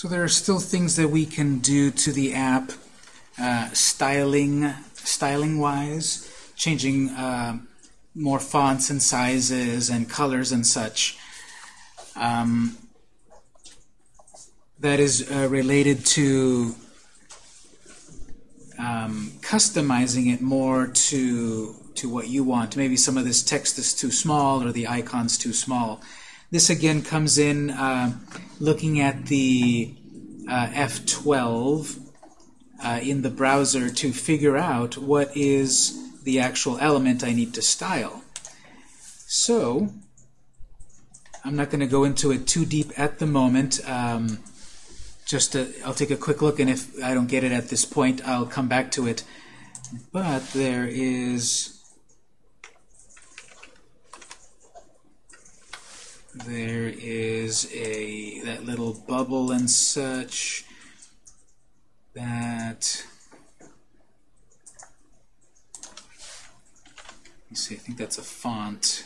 So there are still things that we can do to the app uh, styling, styling-wise, changing uh, more fonts and sizes and colors and such. Um, that is uh, related to um, customizing it more to to what you want. Maybe some of this text is too small or the icon's too small. This again comes in uh, looking at the uh, F12 uh, in the browser to figure out what is the actual element I need to style. So I'm not going to go into it too deep at the moment. Um, just to, I'll take a quick look, and if I don't get it at this point, I'll come back to it. But there is there is a that little bubble and such that you see I think that's a font.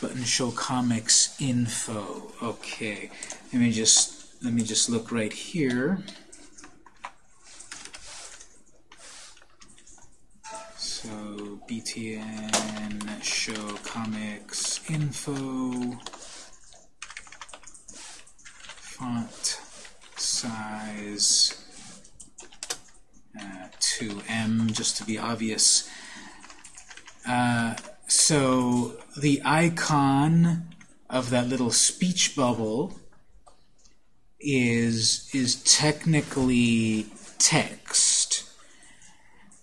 Button show comics info. Okay let me just let me just look right here so btn show comics info font size uh, 2m just to be obvious uh, so the icon of that little speech bubble is is technically text.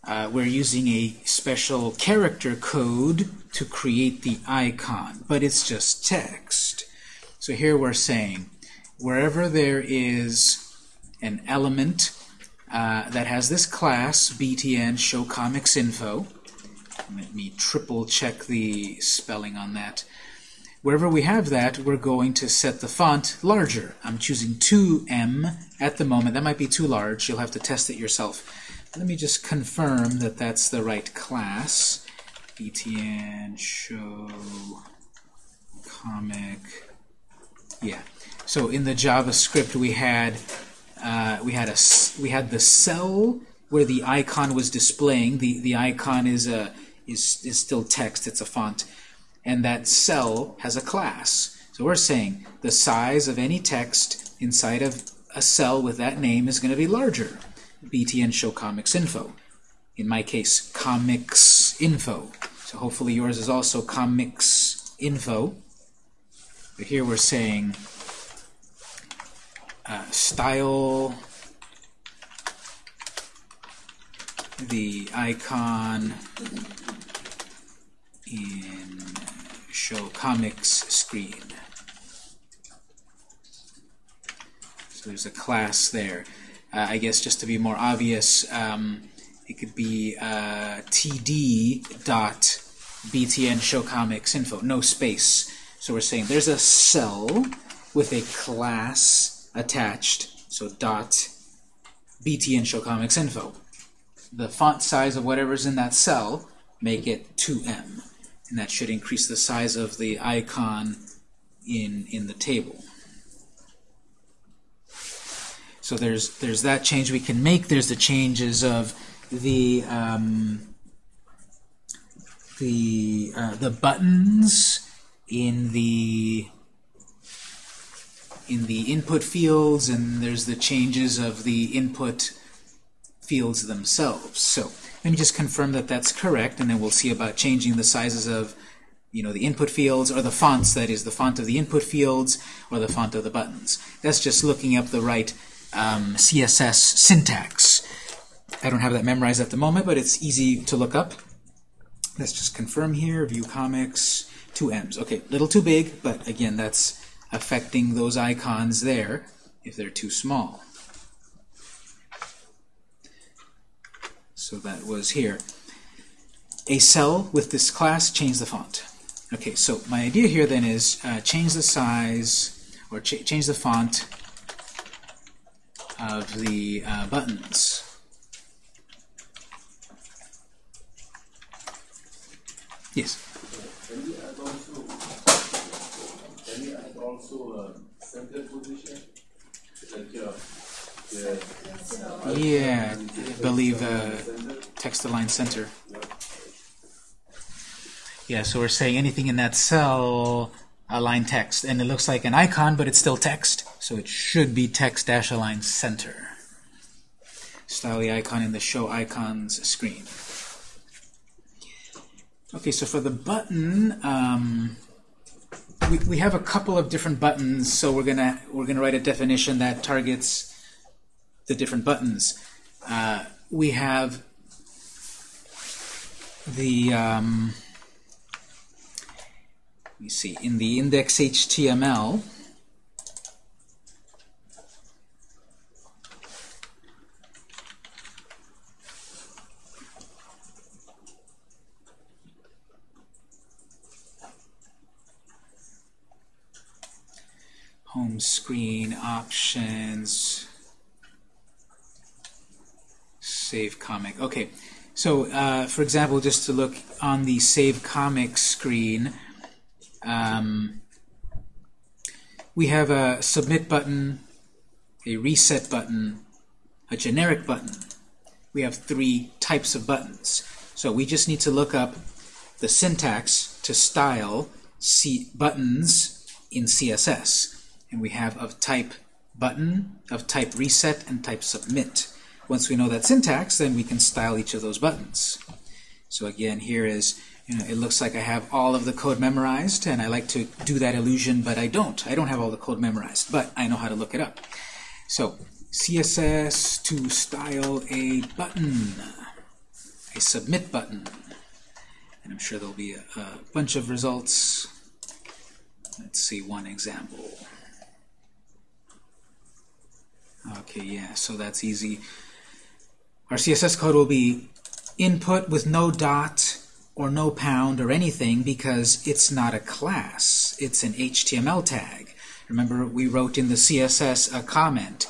Uh, we're using a special character code to create the icon, but it's just text. So here we're saying wherever there is an element uh, that has this class, btn show comics info, let me triple check the spelling on that. Wherever we have that, we're going to set the font larger. I'm choosing 2M at the moment. That might be too large. You'll have to test it yourself. Let me just confirm that that's the right class. btn show comic. Yeah. So in the JavaScript we had uh, we had a we had the cell where the icon was displaying. The the icon is a is, is still text, it's a font. And that cell has a class. So we're saying the size of any text inside of a cell with that name is going to be larger. Btn show comics info. In my case, comics info. So hopefully yours is also comics info. But here we're saying uh, style the icon in show comics screen. So there's a class there. Uh, I guess just to be more obvious, um, it could be uh, td dot btn show comics info, no space. So we're saying there's a cell with a class attached, so dot btn show comics info. The font size of whatever's in that cell, make it 2m and that should increase the size of the icon in in the table. So there's there's that change we can make. There's the changes of the um, the uh, the buttons in the in the input fields, and there's the changes of the input fields themselves. So let me just confirm that that's correct, and then we'll see about changing the sizes of you know, the input fields, or the fonts, that is, the font of the input fields, or the font of the buttons. That's just looking up the right um, CSS syntax. I don't have that memorized at the moment, but it's easy to look up. Let's just confirm here, view comics, two M's. Okay, little too big, but again, that's affecting those icons there if they're too small. So that was here. A cell with this class, change the font. Okay, so my idea here then is uh, change the size or ch change the font of the uh, buttons. Yes. Can we add also, can we add also a center position? Like, uh, the Yeah, I believe uh, text align center. Yeah, so we're saying anything in that cell align text, and it looks like an icon, but it's still text, so it should be text dash align center. Style the icon in the show icons screen. Okay, so for the button, um, we, we have a couple of different buttons, so we're gonna we're gonna write a definition that targets the different buttons. Uh, we have the um, me see in the index HTML. Screen options. Save comic. Okay, so uh, for example, just to look on the Save Comic screen, um, we have a Submit button, a Reset button, a Generic button. We have three types of buttons. So we just need to look up the syntax to style C buttons in CSS. And we have of type button, of type reset, and type submit. Once we know that syntax, then we can style each of those buttons. So again, here is, you know, it looks like I have all of the code memorized, and I like to do that illusion, but I don't. I don't have all the code memorized, but I know how to look it up. So CSS to style a button, a submit button. And I'm sure there'll be a, a bunch of results. Let's see one example. Okay, yeah, so that's easy. Our CSS code will be input with no dot or no pound or anything because it's not a class. It's an HTML tag. Remember, we wrote in the CSS a comment.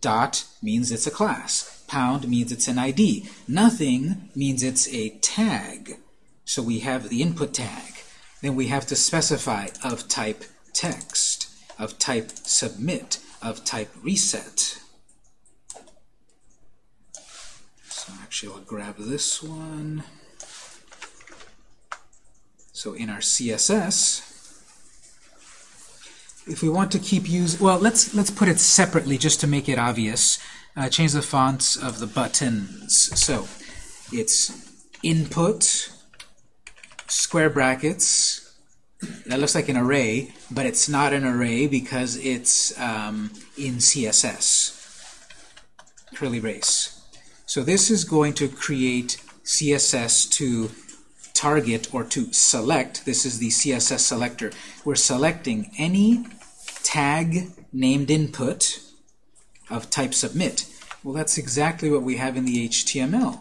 Dot means it's a class. Pound means it's an ID. Nothing means it's a tag. So we have the input tag. Then we have to specify of type text, of type submit, of type reset. So actually I'll grab this one. So in our CSS, if we want to keep use well let's let's put it separately just to make it obvious uh, change the fonts of the buttons so it's input square brackets that looks like an array but it's not an array because it's um, in CSS curly brace so this is going to create CSS to target or to select, this is the CSS selector, we're selecting any tag named input of type submit. Well, that's exactly what we have in the HTML.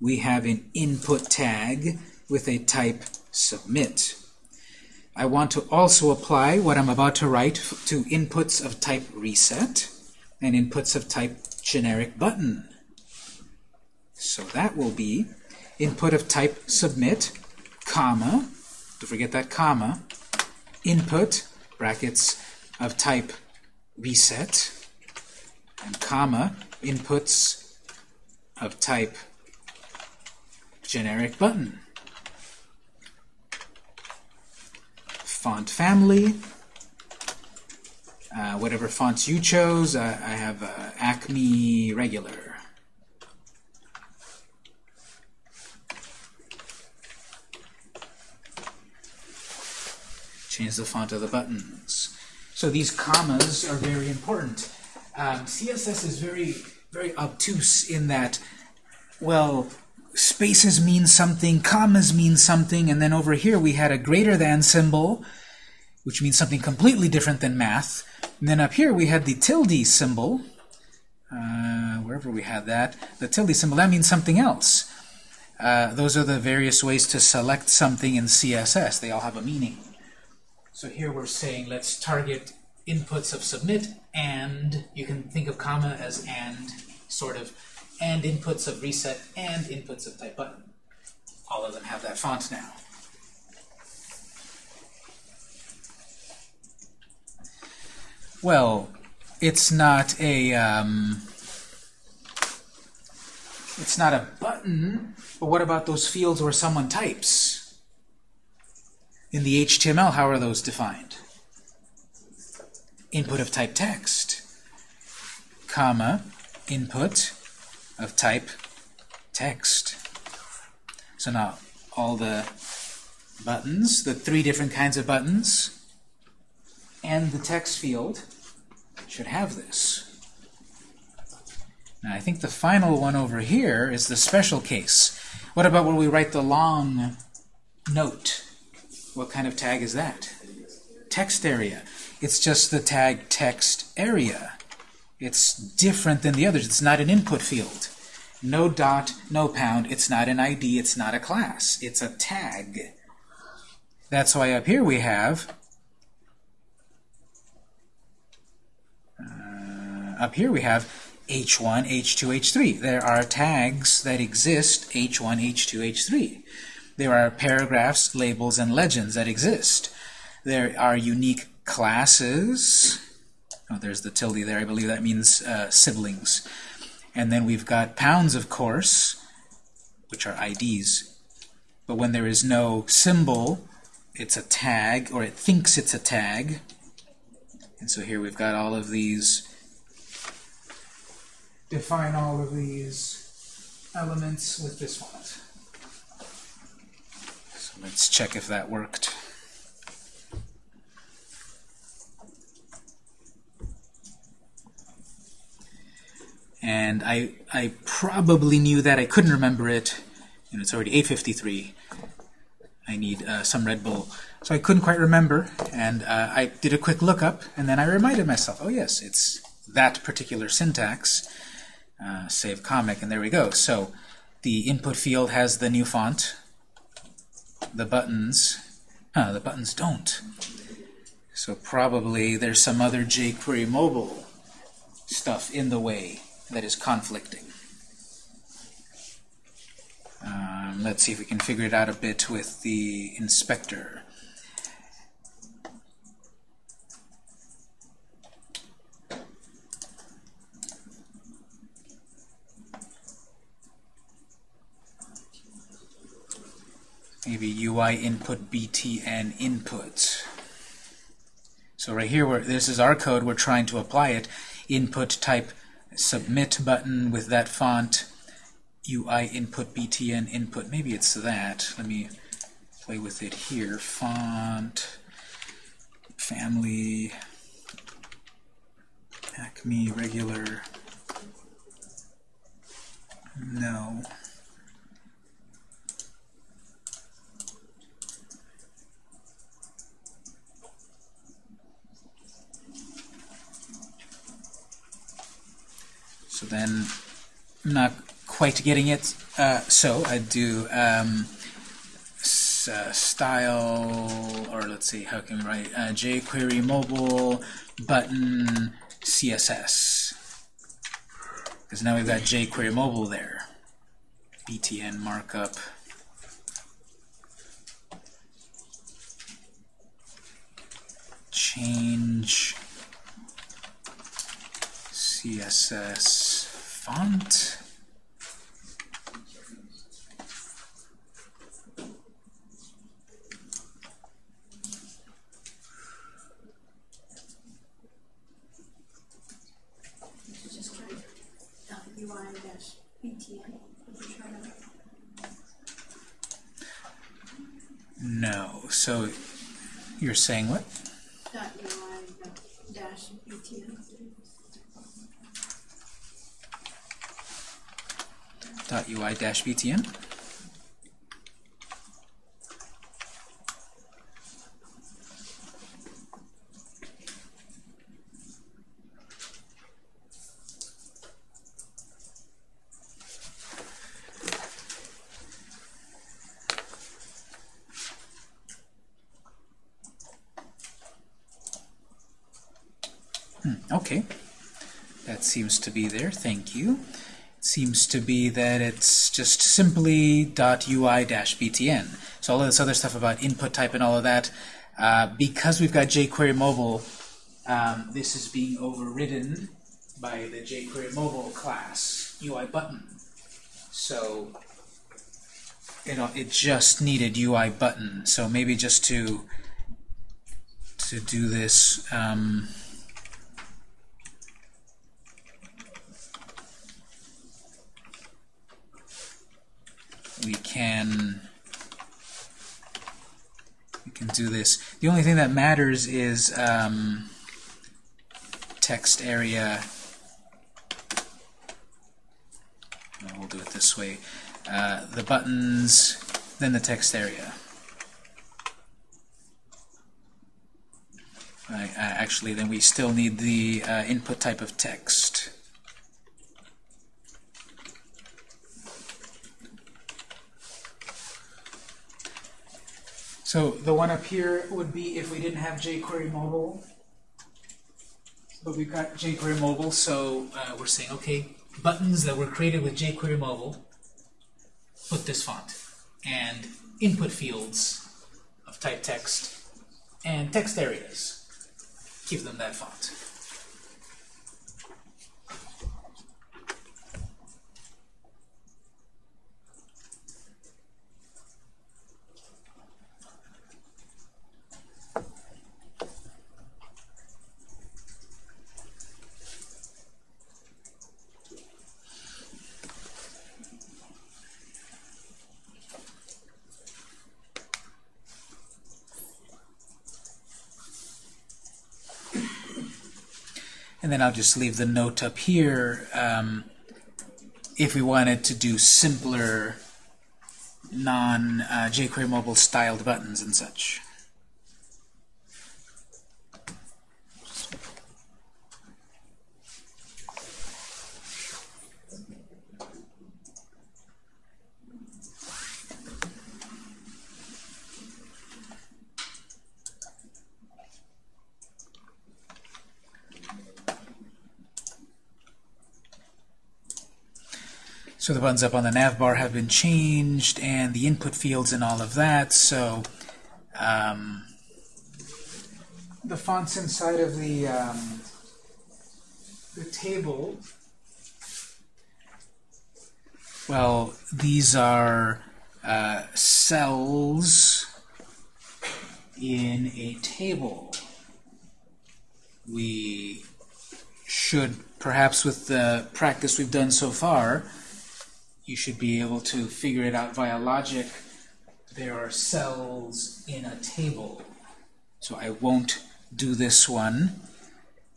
We have an input tag with a type submit. I want to also apply what I'm about to write to inputs of type reset and inputs of type generic button. So that will be input of type submit, comma, don't forget that comma, input, brackets, of type reset, and comma, inputs of type generic button. Font family, uh, whatever fonts you chose, uh, I have uh, Acme regular. change the font of the buttons. So these commas are very important. Um, CSS is very, very obtuse in that, well, spaces mean something, commas mean something, and then over here we had a greater than symbol, which means something completely different than math. And then up here we had the tilde symbol, uh, wherever we had that, the tilde symbol, that means something else. Uh, those are the various ways to select something in CSS. They all have a meaning. So here we're saying let's target inputs of submit and you can think of comma as and sort of and inputs of reset and inputs of type button. All of them have that font now. Well, it's not a um, it's not a button, but what about those fields where someone types? In the HTML, how are those defined? Input of type text, comma, input, of type text. So now all the buttons, the three different kinds of buttons, and the text field should have this. Now I think the final one over here is the special case. What about when we write the long note? What kind of tag is that? Text area. It's just the tag text area. It's different than the others. It's not an input field. No dot, no pound. It's not an ID. It's not a class. It's a tag. That's why up here we have uh, up here we have H1, H2, H3. There are tags that exist H1, H2, H3. There are paragraphs, labels, and legends that exist. There are unique classes. Oh, there's the tilde there. I believe that means uh, siblings. And then we've got pounds, of course, which are IDs. But when there is no symbol, it's a tag, or it thinks it's a tag. And so here we've got all of these define all of these elements with this font. So let's check if that worked. And I, I probably knew that. I couldn't remember it. And it's already 8.53. I need uh, some Red Bull. So I couldn't quite remember. And uh, I did a quick lookup, and then I reminded myself, oh yes, it's that particular syntax. Uh, save comic, and there we go. So the input field has the new font. The buttons, huh, the buttons don't. So probably there's some other jQuery mobile stuff in the way that is conflicting. Um, let's see if we can figure it out a bit with the inspector. maybe UI input btn input. So right here, where this is our code. We're trying to apply it. Input type submit button with that font. UI input btn input. Maybe it's that. Let me play with it here. Font, family, Acme regular. No. Not quite getting it. Uh, so I do um, uh, style, or let's see, how can we write uh, jQuery mobile button CSS. Because now we've got jQuery mobile there. btn markup. Change CSS font. No. So you're saying what? UI dash BTN. .ui-btn. Hmm, okay, that seems to be there. Thank you seems to be that it's just simply .ui-btn. So all of this other stuff about input type and all of that, uh, because we've got jQuery mobile um, this is being overridden by the jQuery mobile class UI button. So you know, it just needed UI button. So maybe just to to do this. Um, we can we can do this. The only thing that matters is um, text area. We'll do it this way. Uh, the buttons, then the text area. Right, uh, actually, then we still need the uh, input type of text. So the one up here would be if we didn't have jQuery mobile. But we've got jQuery mobile, so uh, we're saying, okay, buttons that were created with jQuery mobile, put this font. And input fields of type text and text areas, give them that font. Then I'll just leave the note up here um, if we wanted to do simpler non-jQuery mobile styled buttons and such. So the buttons up on the nav bar have been changed, and the input fields and all of that. So um, the fonts inside of the um, the table, well, these are uh, cells in a table. We should, perhaps with the practice we've done so far, you should be able to figure it out via logic. There are cells in a table. So I won't do this one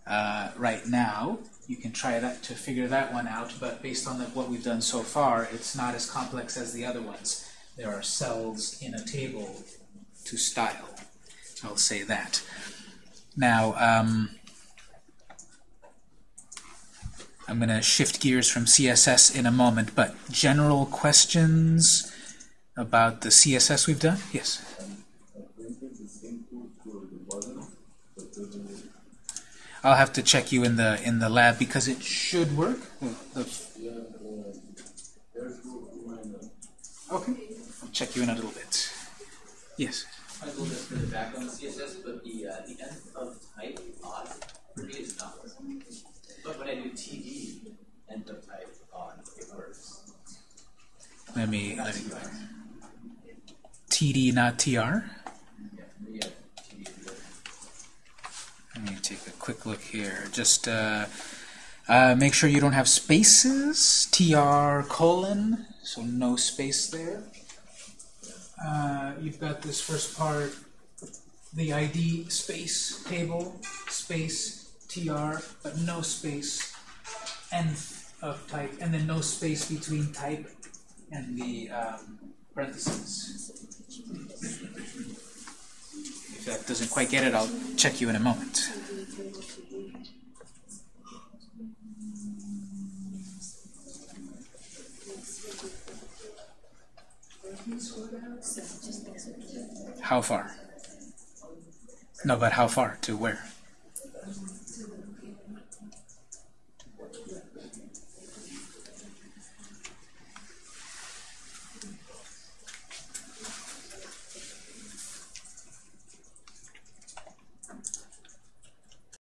uh, right now. You can try that to figure that one out, but based on the, what we've done so far, it's not as complex as the other ones. There are cells in a table to style. I'll say that. Now, um, I'm going to shift gears from CSS in a moment, but general questions about the CSS we've done? Yes? I'll have to check you in the in the lab because it should work. Okay, I'll check you in a little bit. Yes. I will just back on the CSS, but the uh, the nth of type on for me is not working. But when I do TD nth of type on, it works. Let me. TD, not TR. Let me take a quick look here. Just uh, uh, make sure you don't have spaces. TR colon, so no space there. Uh, you've got this first part, the ID space table space TR, but no space nth of type, and then no space between type and the um, parentheses. If that doesn't quite get it, I'll check you in a moment. How far? No, but how far? To where?